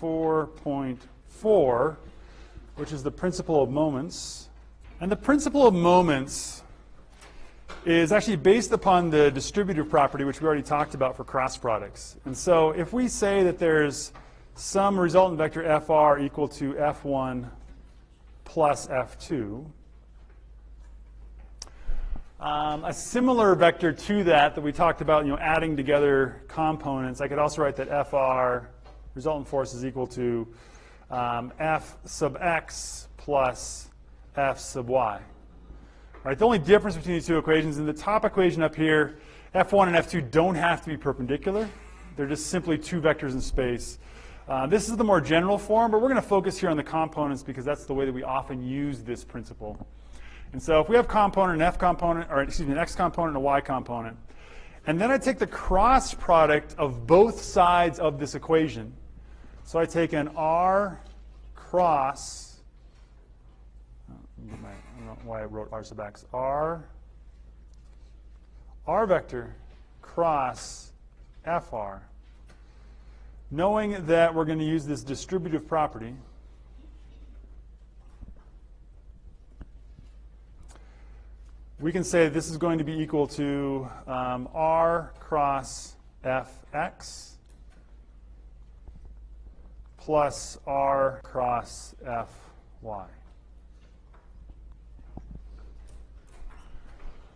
4.4, which is the principle of moments. And the principle of moments is actually based upon the distributive property, which we already talked about for cross products. And so if we say that there's some resultant vector fr equal to f1 plus f2, um, a similar vector to that that we talked about, you know, adding together components, I could also write that FR, resultant force, is equal to um, F sub x plus F sub y. Right, the only difference between these two equations, in the top equation up here, F1 and F2 don't have to be perpendicular. They're just simply two vectors in space. Uh, this is the more general form, but we're going to focus here on the components because that's the way that we often use this principle. And so if we have component, an F component, or excuse me, an X component and a Y component, and then I take the cross product of both sides of this equation. So I take an R cross, I don't know why I wrote R sub x, R, R vector cross FR, knowing that we're going to use this distributive property, we can say this is going to be equal to um, r cross fx plus r cross fy.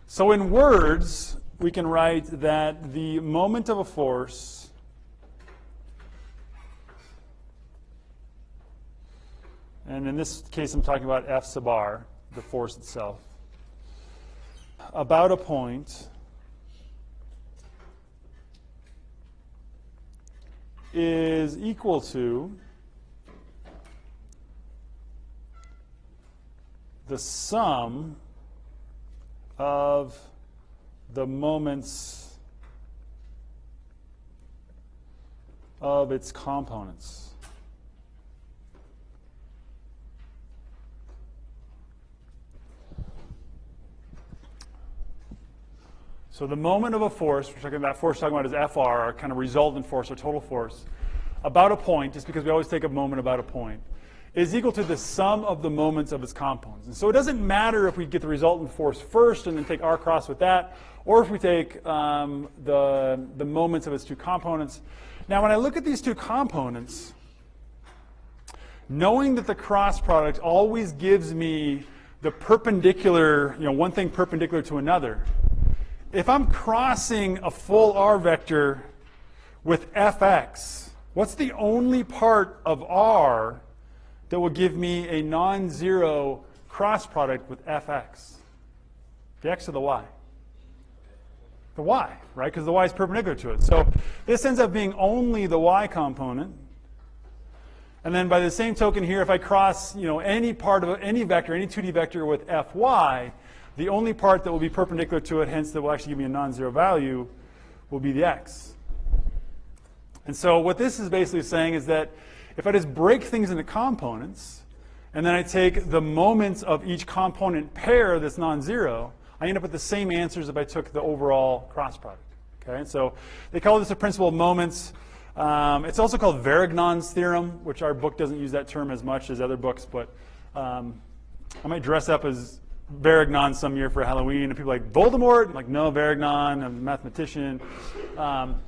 So in words, we can write that the moment of a force and in this case I'm talking about F sub r, the force itself, about a point is equal to the sum of the moments of its components. So the moment of a force, we're talking about force, talking about is FR, our kind of resultant force or total force, about a point, just because we always take a moment about a point, is equal to the sum of the moments of its components. And so it doesn't matter if we get the resultant force first and then take R cross with that, or if we take um, the, the moments of its two components. Now when I look at these two components, knowing that the cross product always gives me the perpendicular, you know, one thing perpendicular to another, if I'm crossing a full R vector with fx, what's the only part of R that will give me a non-zero cross product with fx? The x or the y? The y, right? Because the y is perpendicular to it. So this ends up being only the y component. And then by the same token here, if I cross you know, any part of any vector, any 2D vector with fy, the only part that will be perpendicular to it, hence that will actually give me a non-zero value, will be the x. And so what this is basically saying is that if I just break things into components, and then I take the moments of each component pair that's non-zero, I end up with the same answers if I took the overall cross product. Okay, and so they call this a principle of moments. Um, it's also called Varignon's theorem, which our book doesn't use that term as much as other books, but um, I might dress up as Varignon some year for Halloween, and people like, Voldemort? I'm like, no, Varignon, a mathematician. Um,